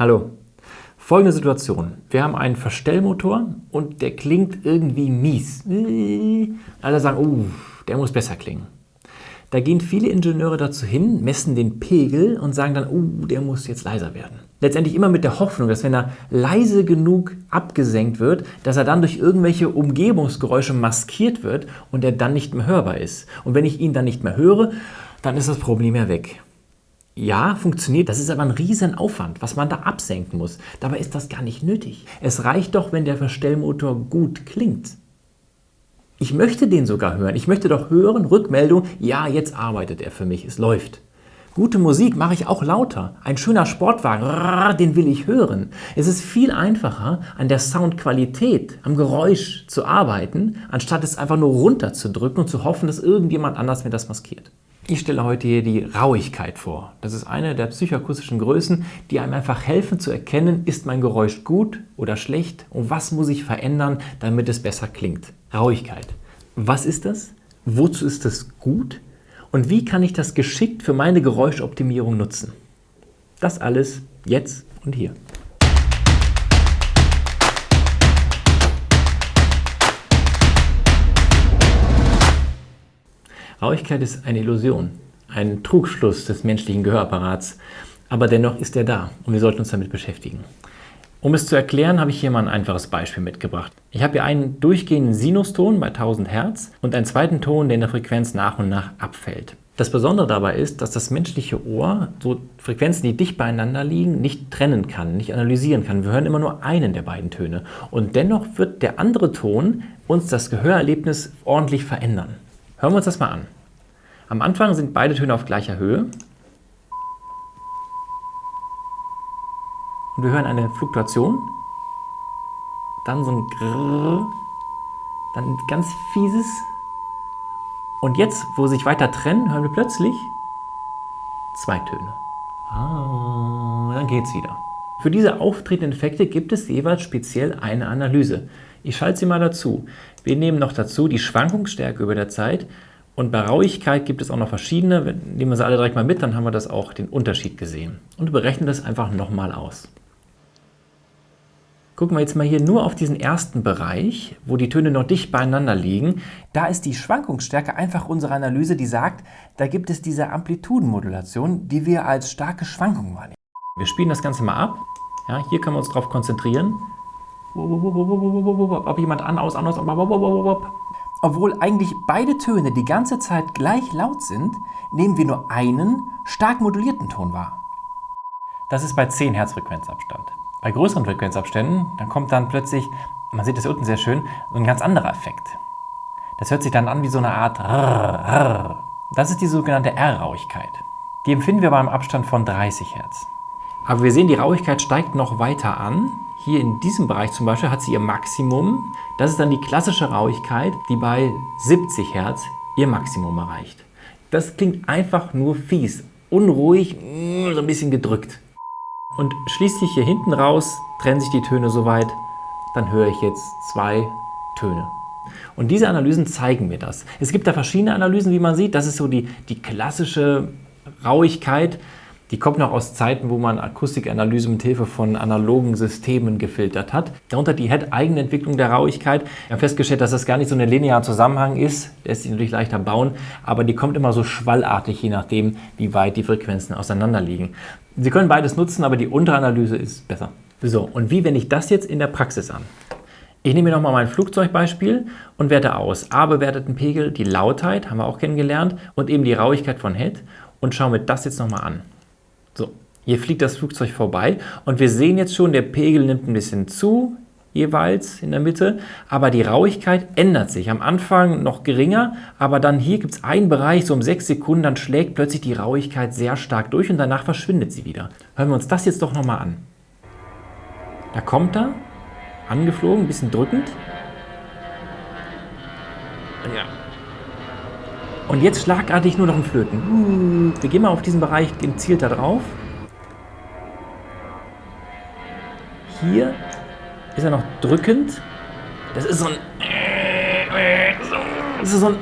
Hallo. Folgende Situation. Wir haben einen Verstellmotor und der klingt irgendwie mies. Alle sagen, oh, der muss besser klingen. Da gehen viele Ingenieure dazu hin, messen den Pegel und sagen dann, oh, der muss jetzt leiser werden. Letztendlich immer mit der Hoffnung, dass wenn er leise genug abgesenkt wird, dass er dann durch irgendwelche Umgebungsgeräusche maskiert wird und er dann nicht mehr hörbar ist. Und wenn ich ihn dann nicht mehr höre, dann ist das Problem ja weg. Ja, funktioniert, das ist aber ein riesen Aufwand, was man da absenken muss. Dabei ist das gar nicht nötig. Es reicht doch, wenn der Verstellmotor gut klingt. Ich möchte den sogar hören. Ich möchte doch hören, Rückmeldung, ja, jetzt arbeitet er für mich, es läuft. Gute Musik mache ich auch lauter. Ein schöner Sportwagen, den will ich hören. Es ist viel einfacher, an der Soundqualität, am Geräusch zu arbeiten, anstatt es einfach nur runterzudrücken und zu hoffen, dass irgendjemand anders mir das maskiert. Ich stelle heute hier die Rauigkeit vor. Das ist eine der psychoakustischen Größen, die einem einfach helfen zu erkennen, ist mein Geräusch gut oder schlecht und was muss ich verändern, damit es besser klingt. Rauigkeit. Was ist das? Wozu ist das gut? Und wie kann ich das geschickt für meine Geräuschoptimierung nutzen? Das alles jetzt und hier. Rauigkeit ist eine Illusion, ein Trugschluss des menschlichen Gehörapparats, aber dennoch ist er da und wir sollten uns damit beschäftigen. Um es zu erklären, habe ich hier mal ein einfaches Beispiel mitgebracht. Ich habe hier einen durchgehenden Sinuston bei 1000 Hertz und einen zweiten Ton, der in der Frequenz nach und nach abfällt. Das Besondere dabei ist, dass das menschliche Ohr so Frequenzen, die dicht beieinander liegen, nicht trennen kann, nicht analysieren kann. Wir hören immer nur einen der beiden Töne. Und dennoch wird der andere Ton uns das Gehörerlebnis ordentlich verändern. Hören wir uns das mal an. Am Anfang sind beide Töne auf gleicher Höhe. Und wir hören eine Fluktuation. Dann so ein Grrr. Dann ein ganz fieses. Und jetzt, wo sie sich weiter trennen, hören wir plötzlich zwei Töne. Ah, dann geht's wieder. Für diese auftretenden Effekte gibt es jeweils speziell eine Analyse. Ich schalte sie mal dazu. Wir nehmen noch dazu die Schwankungsstärke über der Zeit und bei Rauigkeit gibt es auch noch verschiedene. Nehmen wir sie alle direkt mal mit, dann haben wir das auch den Unterschied gesehen. Und berechnen das einfach nochmal aus. Gucken wir jetzt mal hier nur auf diesen ersten Bereich, wo die Töne noch dicht beieinander liegen. Da ist die Schwankungsstärke einfach unsere Analyse, die sagt, da gibt es diese Amplitudenmodulation, die wir als starke Schwankung wahrnehmen. Wir spielen das Ganze mal ab. Ja, hier können wir uns darauf konzentrieren. Ob jemand an, aus, an, obwohl eigentlich beide Töne die ganze Zeit gleich laut sind, nehmen wir nur einen stark modulierten Ton wahr. Das ist bei 10 Hertz Frequenzabstand. Bei größeren Frequenzabständen, dann kommt dann plötzlich, man sieht das unten sehr schön, so ein ganz anderer Effekt. Das hört sich dann an wie so eine Art Rrr. Das ist die sogenannte R-Rauigkeit. Die empfinden wir beim Abstand von 30 Hertz. Aber wir sehen, die Rauigkeit steigt noch weiter an. Hier in diesem Bereich zum Beispiel hat sie ihr Maximum. Das ist dann die klassische Rauigkeit, die bei 70 Hertz ihr Maximum erreicht. Das klingt einfach nur fies, unruhig, so ein bisschen gedrückt. Und schließlich hier hinten raus trennen sich die Töne so weit, dann höre ich jetzt zwei Töne. Und diese Analysen zeigen mir das. Es gibt da verschiedene Analysen, wie man sieht. Das ist so die, die klassische Rauigkeit. Die kommt noch aus Zeiten, wo man Akustikanalyse mit Hilfe von analogen Systemen gefiltert hat. Darunter die Head-Eigenentwicklung der Rauigkeit. Wir haben festgestellt, dass das gar nicht so ein linearer Zusammenhang ist. Der ist sich natürlich leichter bauen, aber die kommt immer so schwallartig, je nachdem, wie weit die Frequenzen auseinander liegen. Sie können beides nutzen, aber die Unteranalyse ist besser. So, und wie wende ich das jetzt in der Praxis an? Ich nehme mir nochmal mein Flugzeugbeispiel und werte aus A bewerteten Pegel, die Lautheit, haben wir auch kennengelernt, und eben die Rauigkeit von Head und schaue mir das jetzt nochmal an. So, hier fliegt das Flugzeug vorbei und wir sehen jetzt schon, der Pegel nimmt ein bisschen zu, jeweils in der Mitte, aber die Rauigkeit ändert sich. Am Anfang noch geringer, aber dann hier gibt es einen Bereich, so um sechs Sekunden, dann schlägt plötzlich die Rauigkeit sehr stark durch und danach verschwindet sie wieder. Hören wir uns das jetzt doch nochmal an. Da kommt er, angeflogen, ein bisschen drückend. Ja. Und jetzt schlagartig nur noch ein Flöten. Wir gehen mal auf diesen Bereich gezielt da drauf. Hier ist er noch drückend. Das ist so ein... Das ist so ein...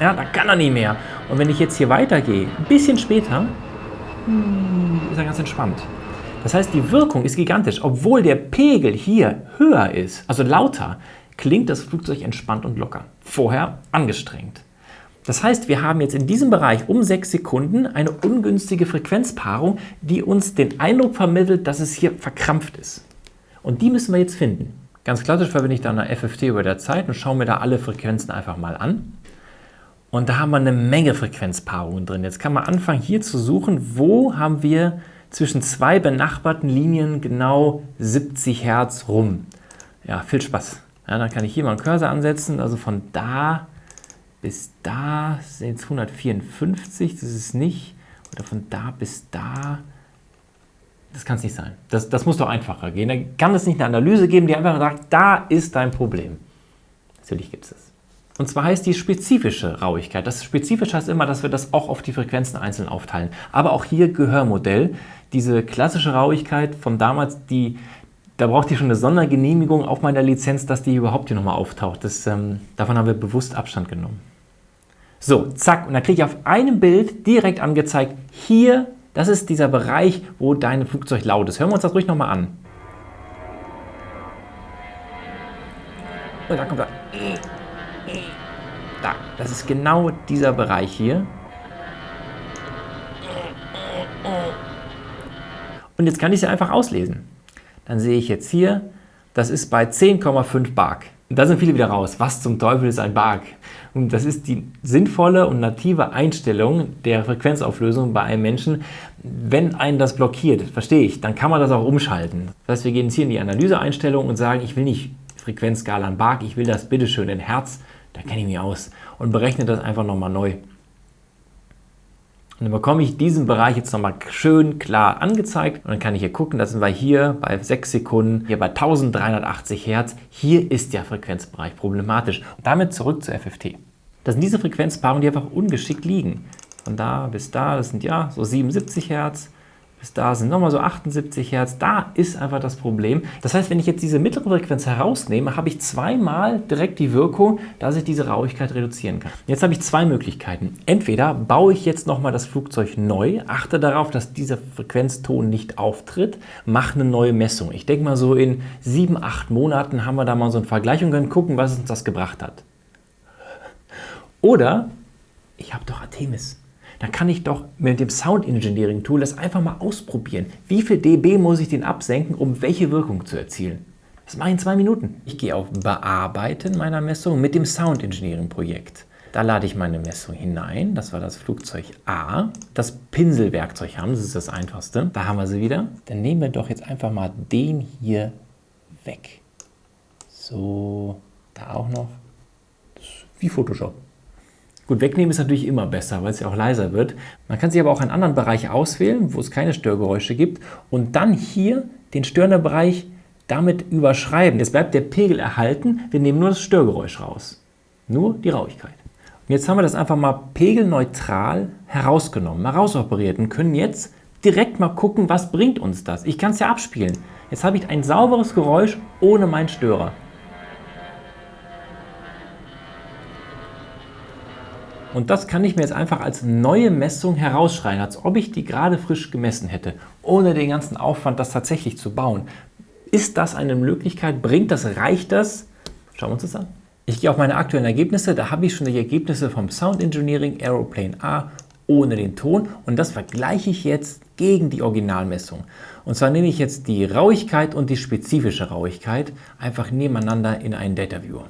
Ja, da kann er nicht mehr. Und wenn ich jetzt hier weitergehe, ein bisschen später, ist er ganz entspannt. Das heißt, die Wirkung ist gigantisch. Obwohl der Pegel hier höher ist, also lauter, klingt das Flugzeug entspannt und locker. Vorher angestrengt. Das heißt, wir haben jetzt in diesem Bereich um 6 Sekunden eine ungünstige Frequenzpaarung, die uns den Eindruck vermittelt, dass es hier verkrampft ist. Und die müssen wir jetzt finden. Ganz klassisch verwende ich dann eine FFT über der Zeit und schaue mir da alle Frequenzen einfach mal an. Und da haben wir eine Menge Frequenzpaarungen drin. Jetzt kann man anfangen hier zu suchen, wo haben wir zwischen zwei benachbarten Linien genau 70 Hertz rum. Ja, viel Spaß. Ja, dann kann ich hier mal einen Cursor ansetzen, also von da bis da sind es 154, das ist nicht, oder von da bis da, das kann es nicht sein. Das, das muss doch einfacher gehen. Da kann es nicht eine Analyse geben, die einfach sagt, da ist dein Problem. Natürlich gibt es das. Und zwar heißt die spezifische Rauigkeit. Das Spezifische heißt immer, dass wir das auch auf die Frequenzen einzeln aufteilen. Aber auch hier Gehörmodell. Diese klassische Rauigkeit von damals, die, da braucht ihr schon eine Sondergenehmigung auf meiner Lizenz, dass die überhaupt hier nochmal auftaucht. Das, ähm, davon haben wir bewusst Abstand genommen. So, zack, und dann kriege ich auf einem Bild direkt angezeigt, hier, das ist dieser Bereich, wo dein Flugzeug laut ist. Hören wir uns das ruhig nochmal an. Und da kommt er. Da, das ist genau dieser Bereich hier. Und jetzt kann ich es einfach auslesen. Dann sehe ich jetzt hier, das ist bei 10,5 Bark. Und da sind viele wieder raus. Was zum Teufel ist ein Bark? Und das ist die sinnvolle und native Einstellung der Frequenzauflösung bei einem Menschen. Wenn einen das blockiert, verstehe ich, dann kann man das auch umschalten. Das heißt, wir gehen jetzt hier in die Analyseeinstellung und sagen, ich will nicht Frequenzskala in Bark, ich will das bitteschön in Hertz, da kenne ich mich aus und berechne das einfach nochmal neu. Und dann bekomme ich diesen Bereich jetzt nochmal schön klar angezeigt und dann kann ich hier gucken, da sind wir hier bei 6 Sekunden, hier bei 1380 Hertz. Hier ist der Frequenzbereich problematisch. Und damit zurück zur FFT. Das sind diese Frequenzpaarungen, die einfach ungeschickt liegen. Von da bis da, das sind ja so 77 Hertz, bis da sind nochmal so 78 Hertz. Da ist einfach das Problem. Das heißt, wenn ich jetzt diese mittlere Frequenz herausnehme, habe ich zweimal direkt die Wirkung, dass ich diese Rauigkeit reduzieren kann. Jetzt habe ich zwei Möglichkeiten. Entweder baue ich jetzt nochmal das Flugzeug neu, achte darauf, dass dieser Frequenzton nicht auftritt, mache eine neue Messung. Ich denke mal so in sieben, acht Monaten haben wir da mal so eine Vergleich und können gucken, was uns das gebracht hat. Oder ich habe doch Artemis dann kann ich doch mit dem Sound Engineering Tool das einfach mal ausprobieren. Wie viel dB muss ich den absenken, um welche Wirkung zu erzielen? Das mache ich in zwei Minuten. Ich gehe auf Bearbeiten meiner Messung mit dem Sound Engineering Projekt. Da lade ich meine Messung hinein. Das war das Flugzeug A. Das Pinselwerkzeug haben, das ist das einfachste. Da haben wir sie wieder. Dann nehmen wir doch jetzt einfach mal den hier weg. So, da auch noch. wie Photoshop. Gut, wegnehmen ist natürlich immer besser, weil es ja auch leiser wird. Man kann sich aber auch einen anderen Bereich auswählen, wo es keine Störgeräusche gibt und dann hier den störenden Bereich damit überschreiben. Jetzt bleibt der Pegel erhalten, wir nehmen nur das Störgeräusch raus. Nur die Rauigkeit. Und jetzt haben wir das einfach mal pegelneutral herausgenommen, mal rausoperiert und können jetzt direkt mal gucken, was bringt uns das. Ich kann es ja abspielen. Jetzt habe ich ein sauberes Geräusch ohne meinen Störer. Und das kann ich mir jetzt einfach als neue Messung herausschreien, als ob ich die gerade frisch gemessen hätte, ohne den ganzen Aufwand, das tatsächlich zu bauen. Ist das eine Möglichkeit? Bringt das? Reicht das? Schauen wir uns das an. Ich gehe auf meine aktuellen Ergebnisse. Da habe ich schon die Ergebnisse vom Sound Engineering Aeroplane A ohne den Ton und das vergleiche ich jetzt gegen die Originalmessung. Und zwar nehme ich jetzt die Rauigkeit und die spezifische Rauigkeit einfach nebeneinander in einen Data Viewer.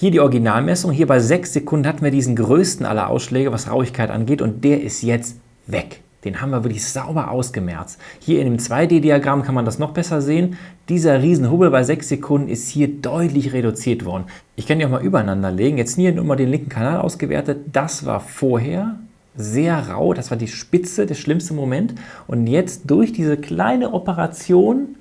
Hier die Originalmessung. Hier bei 6 Sekunden hatten wir diesen größten aller Ausschläge, was Rauigkeit angeht. Und der ist jetzt weg. Den haben wir wirklich sauber ausgemerzt. Hier in dem 2D-Diagramm kann man das noch besser sehen. Dieser Riesenhubbel bei 6 Sekunden ist hier deutlich reduziert worden. Ich kann die auch mal übereinander legen. Jetzt hier nur mal den linken Kanal ausgewertet. Das war vorher sehr rau. Das war die Spitze, der schlimmste Moment. Und jetzt durch diese kleine Operation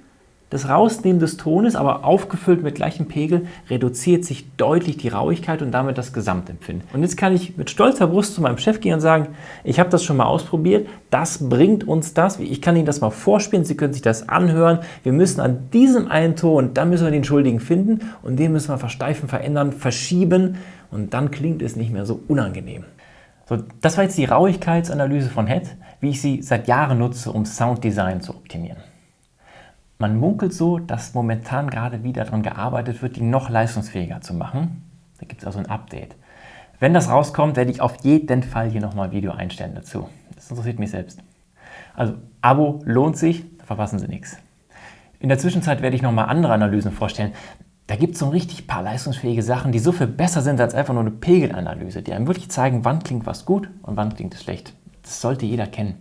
das Rausnehmen des Tones, aber aufgefüllt mit gleichem Pegel, reduziert sich deutlich die Rauigkeit und damit das Gesamtempfinden. Und jetzt kann ich mit stolzer Brust zu meinem Chef gehen und sagen, ich habe das schon mal ausprobiert, das bringt uns das, ich kann Ihnen das mal vorspielen, Sie können sich das anhören, wir müssen an diesem einen Ton, dann müssen wir den Schuldigen finden und den müssen wir versteifen, verändern, verschieben und dann klingt es nicht mehr so unangenehm. So, das war jetzt die Rauigkeitsanalyse von Head, wie ich sie seit Jahren nutze, um Sounddesign zu optimieren. Man munkelt so, dass momentan gerade wieder daran gearbeitet wird, die noch leistungsfähiger zu machen. Da gibt es also ein Update. Wenn das rauskommt, werde ich auf jeden Fall hier nochmal ein Video einstellen dazu. Das interessiert mich selbst. Also Abo lohnt sich, da verpassen Sie nichts. In der Zwischenzeit werde ich nochmal andere Analysen vorstellen. Da gibt es so richtig paar leistungsfähige Sachen, die so viel besser sind als einfach nur eine Pegelanalyse, die einem wirklich zeigen, wann klingt was gut und wann klingt es schlecht. Das sollte jeder kennen.